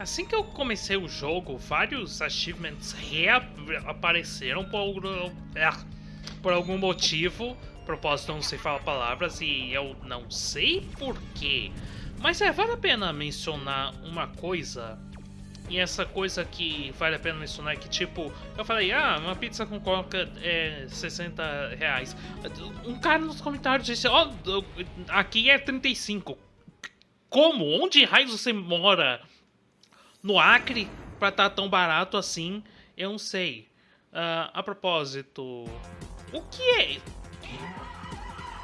Assim que eu comecei o jogo, vários achievements reapareceram por, algum- é, por algum motivo. Propósito, não sei falar palavras e eu não sei porquê. Mas é, vale a pena mencionar uma coisa. E essa coisa que vale a pena mencionar é que, tipo, eu falei, ah, uma pizza com coca é 60 reais. Um cara nos comentários disse, ó, aqui é 35. Como? Onde raios você mora? No Acre pra estar tão barato assim, eu não sei. Ah, a propósito, o que é.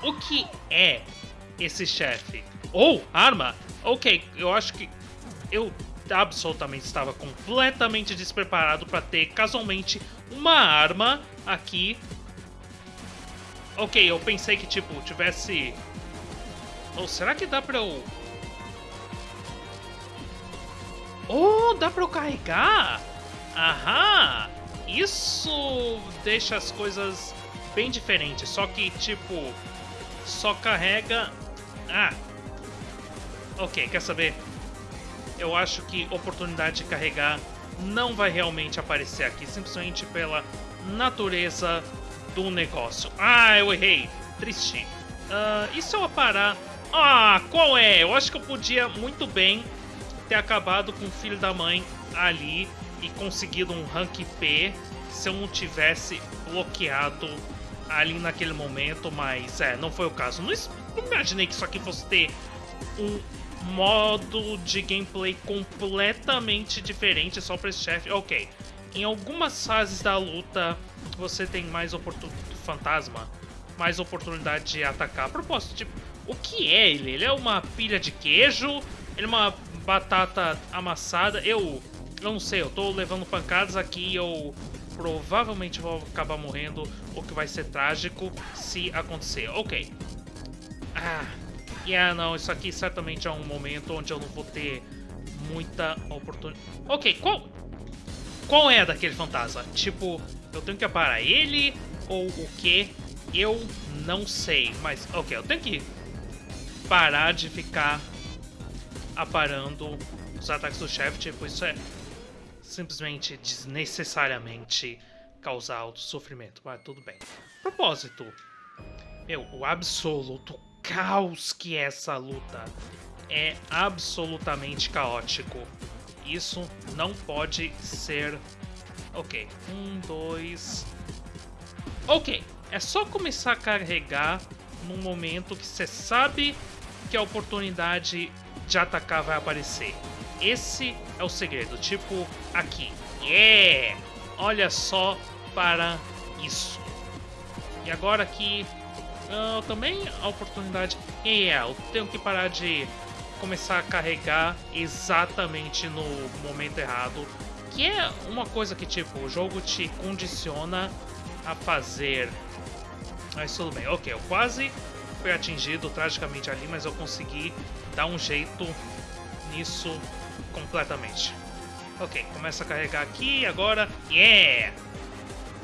O que é esse chefe? Ou arma? Ok, eu acho que eu absolutamente estava completamente despreparado para ter casualmente uma arma aqui. Ok, eu pensei que tipo tivesse. Ou será que dá pra eu Oh, dá pra eu carregar? Aham! Isso deixa as coisas bem diferentes. Só que, tipo, só carrega... Ah! Ok, quer saber? Eu acho que oportunidade de carregar não vai realmente aparecer aqui. Simplesmente pela natureza do negócio. Ah, eu errei. Triste. Uh, e se eu parar... Ah, qual é? Eu acho que eu podia muito bem ter acabado com o filho da mãe ali e conseguido um rank P se eu não tivesse bloqueado ali naquele momento, mas é, não foi o caso. Não, não imaginei que isso aqui fosse ter um modo de gameplay completamente diferente só para esse chefe. Ok, em algumas fases da luta você tem mais oportunidade, fantasma, mais oportunidade de atacar. A propósito, tipo, o que é ele? Ele é uma pilha de queijo? Ele é uma batata amassada. Eu, eu não sei, eu tô levando pancadas aqui eu provavelmente vou acabar morrendo, o que vai ser trágico se acontecer. Ok. Ah, yeah, não, isso aqui certamente é um momento onde eu não vou ter muita oportunidade. Ok, qual... Qual é daquele fantasma? Tipo, eu tenho que aparar ele ou o que? Eu não sei, mas ok, eu tenho que parar de ficar aparando os ataques do chefe, tipo, isso é simplesmente desnecessariamente causar alto sofrimento. Mas tudo bem. Propósito. Meu, o absoluto caos que é essa luta é absolutamente caótico. Isso não pode ser... Ok, um, dois... Ok, é só começar a carregar num momento que você sabe que a oportunidade de atacar vai aparecer. Esse é o segredo, tipo aqui. Yeah! Olha só para isso. E agora aqui uh, também a oportunidade. Yeah, eu tenho que parar de começar a carregar exatamente no momento errado. Que é uma coisa que tipo, o jogo te condiciona a fazer. Mas tudo bem, ok, eu quase fui atingido tragicamente ali, mas eu consegui dar um jeito nisso completamente. Ok, começa a carregar aqui, agora... Yeah!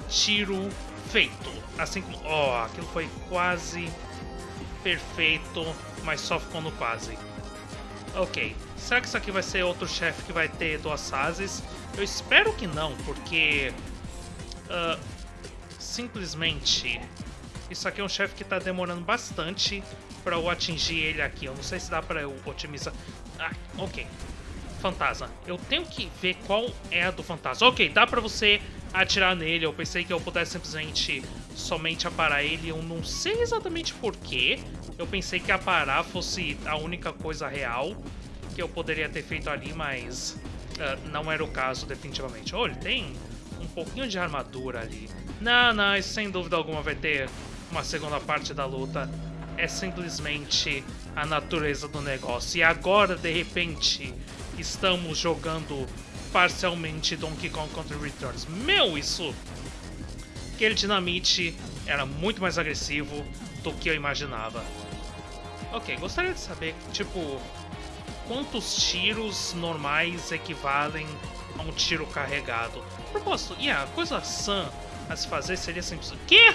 Tiro feito. Assim como... Oh, aquilo foi quase perfeito, mas só ficou no quase. Ok, será que isso aqui vai ser outro chefe que vai ter duas fases? Eu espero que não, porque... Uh, simplesmente isso aqui é um chefe que tá demorando bastante pra eu atingir ele aqui. Eu não sei se dá pra eu otimizar. Ah, ok. Fantasma. Eu tenho que ver qual é a do fantasma. Ok, dá pra você atirar nele. Eu pensei que eu pudesse simplesmente somente aparar ele. Eu não sei exatamente porquê. Eu pensei que aparar fosse a única coisa real que eu poderia ter feito ali, mas uh, não era o caso definitivamente. Olha, tem um pouquinho de armadura ali. Não, não, isso sem dúvida alguma vai ter uma segunda parte da luta é simplesmente a natureza do negócio. E agora, de repente, estamos jogando parcialmente Donkey Kong Country Returns. Meu, isso... Aquele dinamite era muito mais agressivo do que eu imaginava. Ok, gostaria de saber, tipo, quantos tiros normais equivalem a um tiro carregado. Propósito, e yeah, a coisa sã a se fazer seria simples. Quê?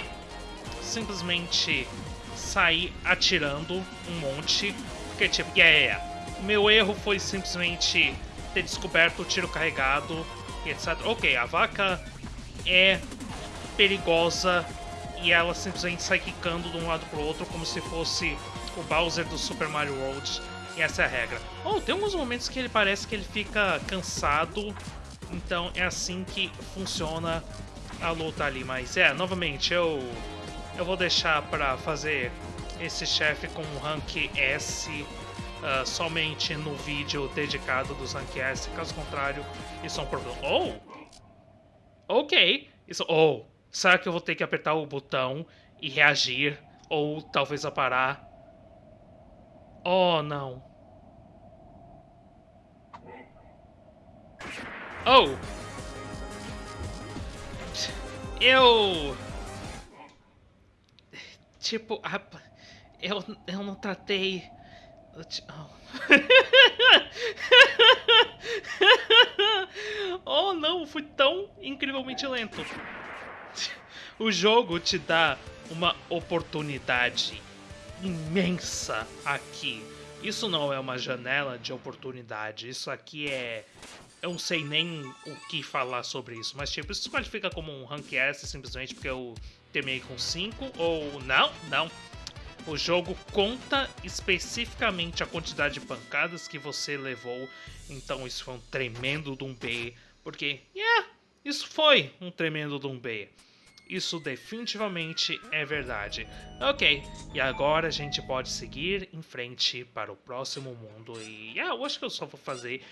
Simplesmente sair atirando um monte. Porque, tipo, yeah, yeah, yeah. meu erro foi simplesmente ter descoberto o tiro carregado e etc. Ok, a vaca é perigosa e ela simplesmente sai quicando de um lado pro outro como se fosse o Bowser do Super Mario World. E essa é a regra. Oh, tem alguns momentos que ele parece que ele fica cansado, então é assim que funciona a luta ali. Mas é, novamente, eu, eu vou deixar para fazer esse chefe com rank S uh, somente no vídeo dedicado dos rank S, caso contrário, isso é um problema. Oh! Ok! Isso, oh! Será que eu vou ter que apertar o botão e reagir? Ou talvez parar? Oh, não. Oh! Eu... Tipo, eu, eu não tratei... Oh. oh não, fui tão incrivelmente lento. O jogo te dá uma oportunidade imensa aqui. Isso não é uma janela de oportunidade, isso aqui é. Eu não sei nem o que falar sobre isso, mas tipo, isso qualifica como um rank S simplesmente porque eu terminei com 5 ou não? Não. O jogo conta especificamente a quantidade de pancadas que você levou, então isso foi um tremendo de porque, yeah, isso foi um tremendo de. Isso definitivamente é verdade. Ok, e agora a gente pode seguir em frente para o próximo mundo. E ah, eu acho que eu só vou fazer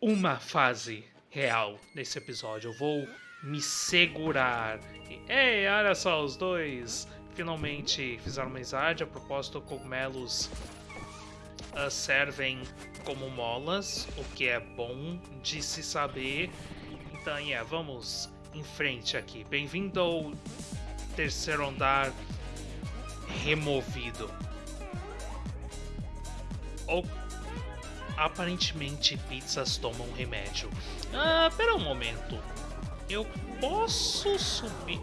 uma fase real nesse episódio. Eu vou me segurar. E, ei, olha só, os dois finalmente fizeram amizade. A propósito, cogumelos uh, servem como molas, o que é bom de se saber. Então, yeah, vamos em frente aqui. Bem-vindo ao terceiro andar removido. Aparentemente pizzas tomam remédio. Ah, pera um momento. Eu posso subir.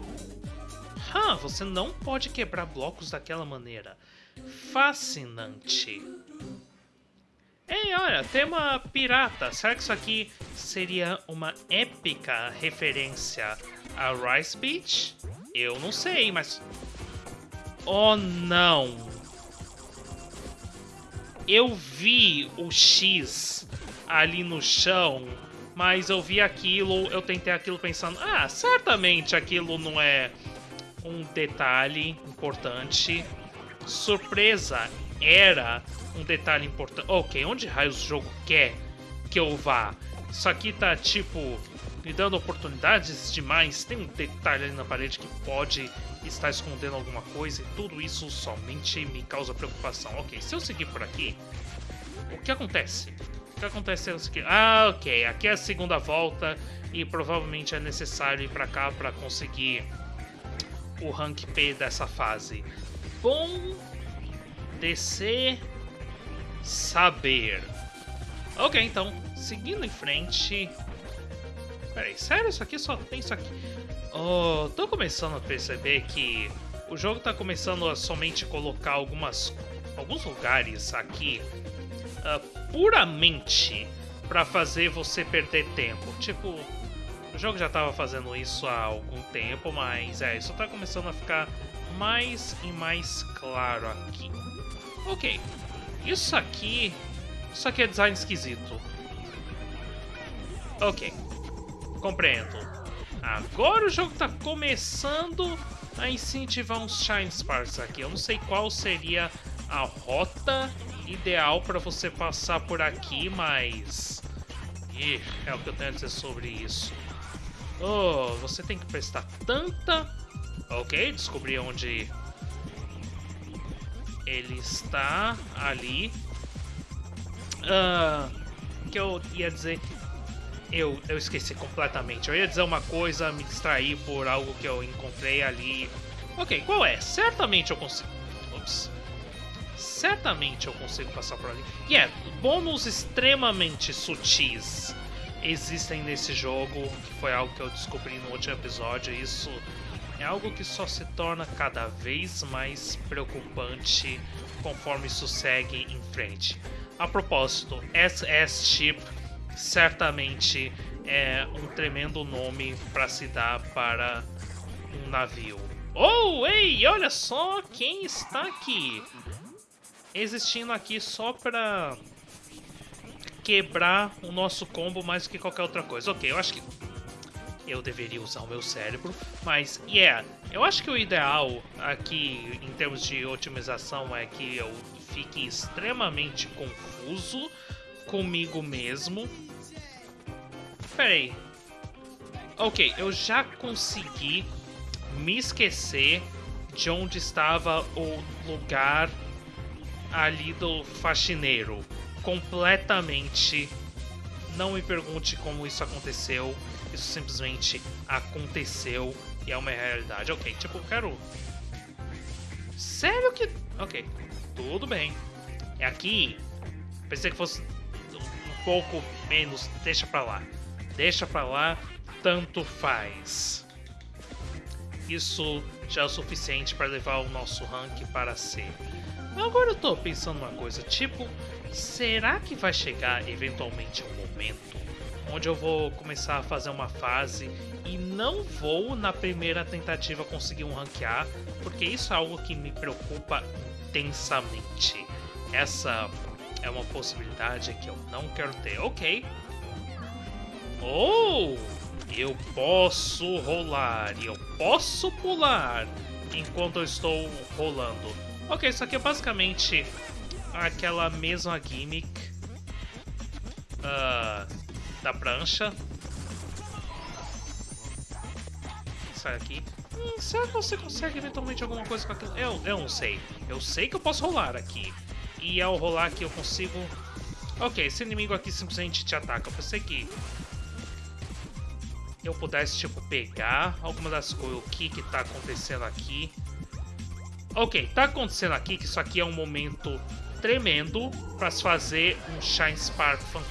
Ah, você não pode quebrar blocos daquela maneira. Fascinante. Ei, olha, tema pirata. Será que isso aqui seria uma épica referência a Rice Beach? Eu não sei, mas... Oh, não! Eu vi o X ali no chão, mas eu vi aquilo, eu tentei aquilo pensando, ah, certamente aquilo não é um detalhe importante. Surpresa era um detalhe importante. Ok, onde raios o jogo quer que eu vá? Isso aqui tá tipo me dando oportunidades demais. Tem um detalhe ali na parede que pode estar escondendo alguma coisa e tudo isso somente me causa preocupação. Ok, se eu seguir por aqui, o que acontece? Que acontece o seguinte. Ah, ok, aqui é a segunda volta e provavelmente é necessário ir para cá para conseguir o rank P dessa fase. Bom descer saber. Ok, então, seguindo em frente. Peraí, sério? Isso aqui só tem isso aqui? Oh, tô começando a perceber que o jogo tá começando a somente colocar algumas, alguns lugares aqui uh, puramente para fazer você perder tempo. Tipo, o jogo já tava fazendo isso há algum tempo, mas é, isso tá começando a ficar mais e mais claro aqui. Ok, isso aqui... Isso aqui é design esquisito. Ok. Compreendo. Agora o jogo está começando a incentivar uns Shine Sparks aqui. Eu não sei qual seria a rota ideal para você passar por aqui, mas... Ih, é o que eu tenho a dizer sobre isso. Oh, você tem que prestar tanta... Ok, descobri onde ele está ali. Uh, que eu ia dizer. Eu, eu esqueci completamente. Eu ia dizer uma coisa, me distrair por algo que eu encontrei ali. Ok, qual é? Certamente eu consigo. Certamente eu consigo passar por ali. E yeah, é, bônus extremamente sutis existem nesse jogo, que foi algo que eu descobri no último episódio. Isso é algo que só se torna cada vez mais preocupante conforme isso segue em frente. A propósito, SS Chip certamente é um tremendo nome para se dar para um navio. Oh, ei, olha só quem está aqui. Existindo aqui só para quebrar o nosso combo mais do que qualquer outra coisa. Ok, eu acho que eu deveria usar o meu cérebro, mas, yeah, eu acho que o ideal aqui, em termos de otimização, é que eu fique extremamente confuso comigo mesmo. Peraí. Ok, eu já consegui me esquecer de onde estava o lugar ali do faxineiro. Completamente. Não me pergunte como isso aconteceu. Isso simplesmente aconteceu e é uma realidade. Ok, tipo, eu quero. Sério que. Ok, tudo bem. É aqui. Pensei que fosse um pouco menos. Deixa pra lá. Deixa pra lá. Tanto faz. Isso já é o suficiente para levar o nosso rank para C. Agora eu tô pensando uma coisa, tipo, será que vai chegar eventualmente um momento onde eu vou começar a fazer uma fase e não vou na primeira tentativa conseguir um ranquear, porque isso é algo que me preocupa intensamente. Essa é uma possibilidade que eu não quero ter. Ok. Oh! Eu posso rolar e eu posso pular enquanto eu estou rolando. Ok, isso aqui é basicamente aquela mesma gimmick uh, da prancha. Sai aqui. Hum, será que você consegue eventualmente alguma coisa com aquilo? Eu, eu não sei. Eu sei que eu posso rolar aqui. E ao rolar aqui eu consigo... Ok, esse inimigo aqui simplesmente te ataca. Eu pensei que eu pudesse, tipo, pegar alguma das coisas, o que que tá acontecendo aqui. Ok, tá acontecendo aqui que isso aqui é um momento tremendo para se fazer um Shine Spark Fan.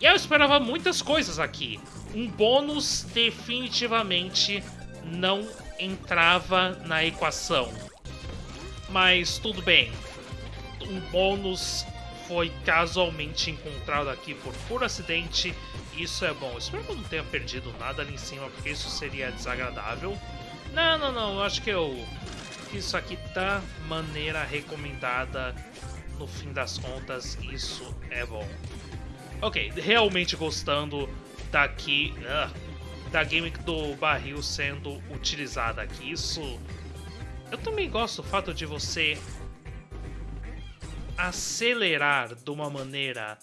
E eu esperava muitas coisas aqui. Um bônus definitivamente não entrava na equação. Mas tudo bem. Um bônus foi casualmente encontrado aqui por puro acidente. Isso é bom. Espero que eu não tenha perdido nada ali em cima, porque isso seria desagradável. Não, não, não. Acho que eu isso aqui da maneira recomendada. No fim das contas, isso é bom. Ok, realmente gostando daqui... Uh, da gimmick do barril sendo utilizada aqui. Isso... Eu também gosto do fato de você acelerar de uma maneira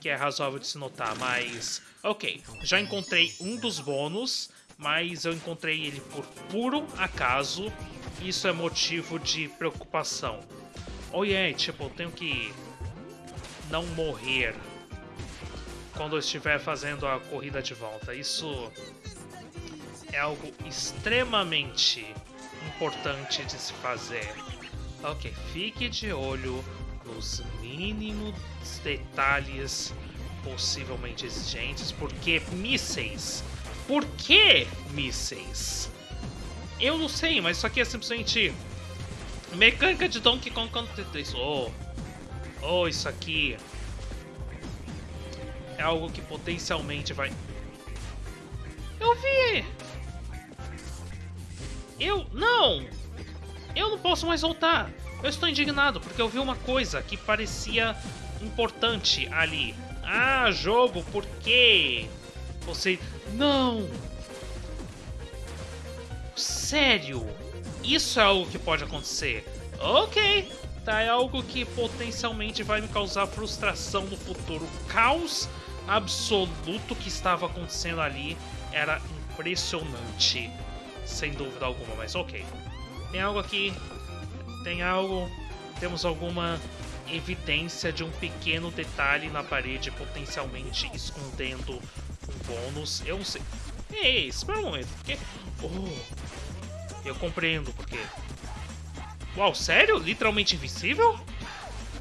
que é razoável de se notar, mas... Ok, já encontrei um dos bônus, mas eu encontrei ele por puro acaso. Isso é motivo de preocupação. Oh yeah, tipo, eu tenho que não morrer quando eu estiver fazendo a corrida de volta. Isso é algo extremamente importante de se fazer. Ok, fique de olho nos mínimos detalhes possivelmente exigentes, porque mísseis. Por que mísseis? Eu não sei, mas isso aqui é simplesmente mecânica de Donkey Kong Country 3. Oh, oh, isso aqui é algo que potencialmente vai... Eu vi! Eu... Não! Eu não posso mais voltar! Eu estou indignado porque eu vi uma coisa que parecia importante ali. Ah, jogo, por quê? Você. Não! Sério? Isso é algo que pode acontecer. Ok, tá, é algo que potencialmente vai me causar frustração no futuro. Caos absoluto que estava acontecendo ali era impressionante, sem dúvida alguma, mas ok. Tem algo aqui tem algo, temos alguma evidência de um pequeno detalhe na parede potencialmente escondendo bônus. Eu não sei. Ei, espera um momento, porque... Oh, eu compreendo porque... Uau, sério? Literalmente invencível?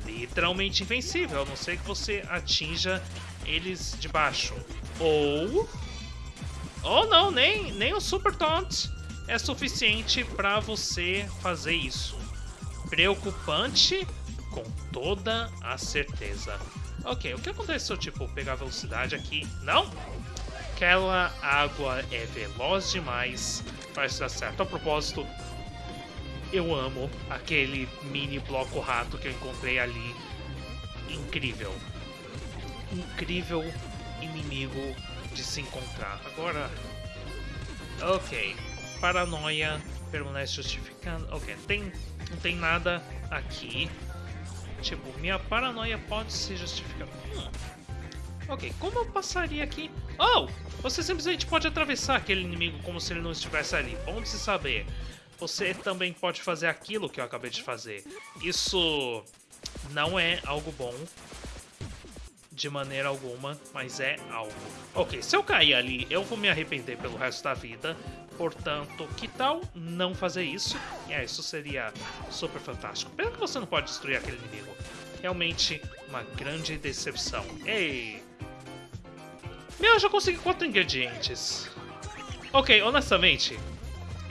Literalmente invencível, a não ser que você atinja eles de baixo. Ou... Ou não, nem, nem o Super Taunt é suficiente para você fazer isso preocupante com toda a certeza. Ok, o que acontece se eu, tipo, pegar velocidade aqui? Não? Aquela água é veloz demais para isso dar certo. A propósito, eu amo aquele mini bloco rato que eu encontrei ali. Incrível. Incrível inimigo de se encontrar. Agora... Ok. Paranoia permanece justificando. Ok, tem, não tem nada aqui. Tipo, minha paranoia pode ser justificada. Hum. Ok, como eu passaria aqui? Oh! Você simplesmente pode atravessar aquele inimigo como se ele não estivesse ali. Bom de se saber. Você também pode fazer aquilo que eu acabei de fazer. Isso não é algo bom de maneira alguma, mas é algo. Ok, se eu cair ali, eu vou me arrepender pelo resto da vida. Portanto, que tal não fazer isso? É, isso seria super fantástico. Pena que você não pode destruir aquele inimigo. Realmente uma grande decepção. Ei! Meu, eu já consegui quatro ingredientes. Ok, honestamente,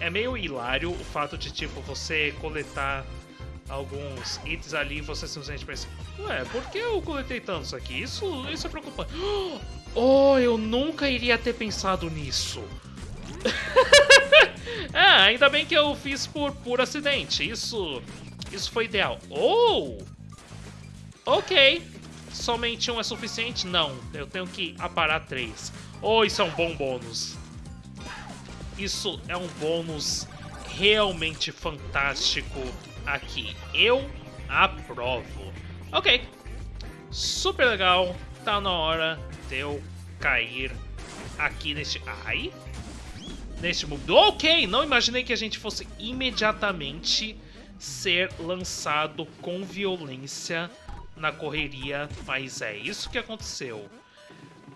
é meio hilário o fato de, tipo, você coletar alguns itens ali e você simplesmente pensa Ué, por que eu coletei tantos aqui? Isso, isso é preocupante. Oh, eu nunca iria ter pensado nisso. é, ainda bem que eu fiz por, por acidente. Isso, isso foi ideal. Oh! Ok. Somente um é suficiente? Não, eu tenho que aparar três. Oh, isso é um bom bônus. Isso é um bônus realmente fantástico aqui. Eu aprovo. Ok. Super legal. Tá na hora de eu cair aqui neste... Ai? Neste mundo. Ok, não imaginei que a gente fosse imediatamente ser lançado com violência na correria, mas é isso que aconteceu.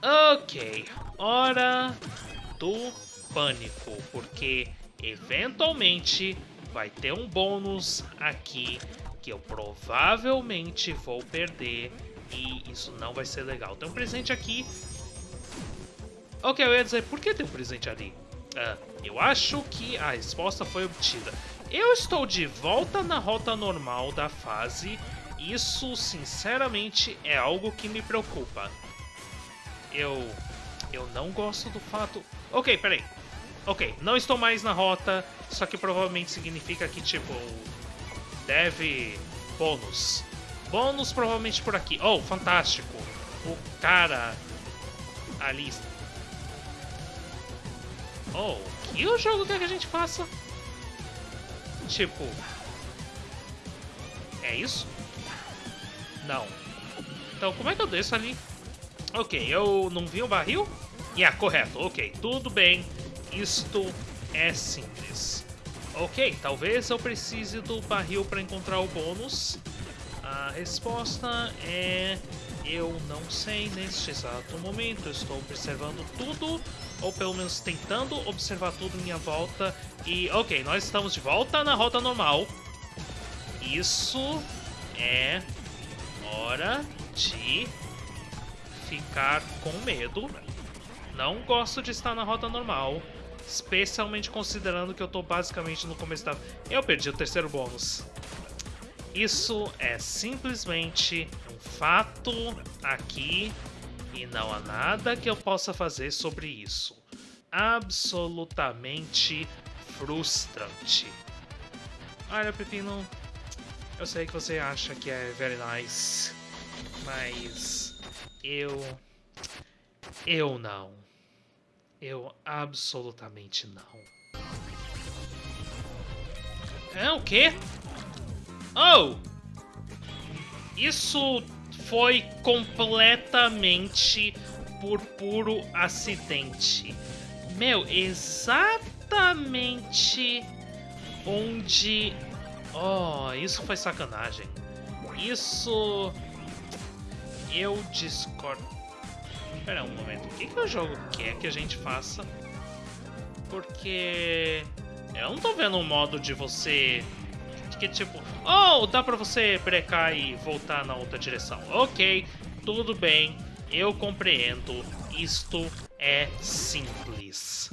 Ok, hora do pânico, porque eventualmente vai ter um bônus aqui que eu provavelmente vou perder e isso não vai ser legal. Tem um presente aqui. Ok, eu ia dizer, por que tem um presente ali? Uh, eu acho que a resposta foi obtida. Eu estou de volta na rota normal da fase. Isso, sinceramente, é algo que me preocupa. Eu... Eu não gosto do fato... Ok, peraí. Ok, não estou mais na rota, só que provavelmente significa que, tipo, deve bônus. Bônus provavelmente por aqui. Oh, fantástico. O cara ali. Oh, que o jogo quer que a gente faça? Tipo... É isso? Não. Então, como é que eu desço ali? Ok, eu não vi o barril? Yeah, correto. Ok, tudo bem. Isto é simples. Ok, talvez eu precise do barril para encontrar o bônus. A resposta é... Eu não sei neste exato momento. Estou observando tudo, ou pelo menos tentando observar tudo em minha volta. E, ok, nós estamos de volta na rota normal. Isso é hora de ficar com medo. Não gosto de estar na rota normal. Especialmente considerando que eu tô basicamente no começo da... Eu perdi o terceiro bônus. Isso é simplesmente um fato aqui e não há nada que eu possa fazer sobre isso. Absolutamente frustrante. Olha, Pepino, eu sei que você acha que é very nice, mas eu... eu não. Eu absolutamente não. É o quê? Oh! Isso foi completamente por puro acidente. Meu, exatamente onde... Oh, isso foi sacanagem. Isso... Eu discordo. Espera um momento, o que, que o jogo quer que a gente faça? Porque eu não tô vendo um modo de você que tipo, oh, dá pra você brecar e voltar na outra direção. Ok, tudo bem, eu compreendo, isto é simples.